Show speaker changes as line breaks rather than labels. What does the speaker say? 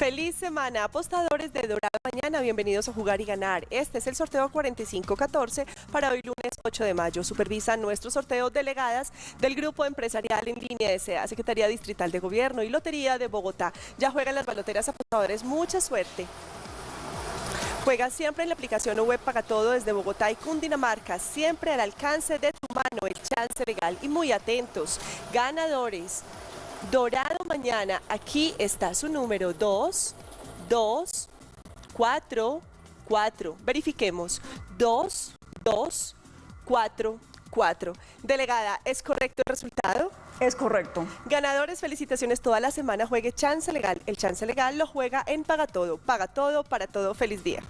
Feliz semana, apostadores de Dorado Mañana, bienvenidos a Jugar y Ganar. Este es el sorteo 4514 para hoy lunes 8 de mayo. Supervisan nuestro sorteo delegadas del Grupo Empresarial en Línea S.A., Secretaría Distrital de Gobierno y Lotería de Bogotá. Ya juegan las baloteras apostadores, mucha suerte. Juega siempre en la aplicación web Paga Todo desde Bogotá y Cundinamarca, siempre al alcance de tu mano, el chance legal. Y muy atentos, ganadores. Dorado mañana, aquí está su número 2, 2, 4, 4. Verifiquemos. 2, 2, 4, 4. Delegada, ¿es correcto el resultado?
Es correcto.
Ganadores, felicitaciones toda la semana. Juegue Chance Legal. El Chance Legal lo juega en Paga Todo. Paga Todo para todo. Feliz día.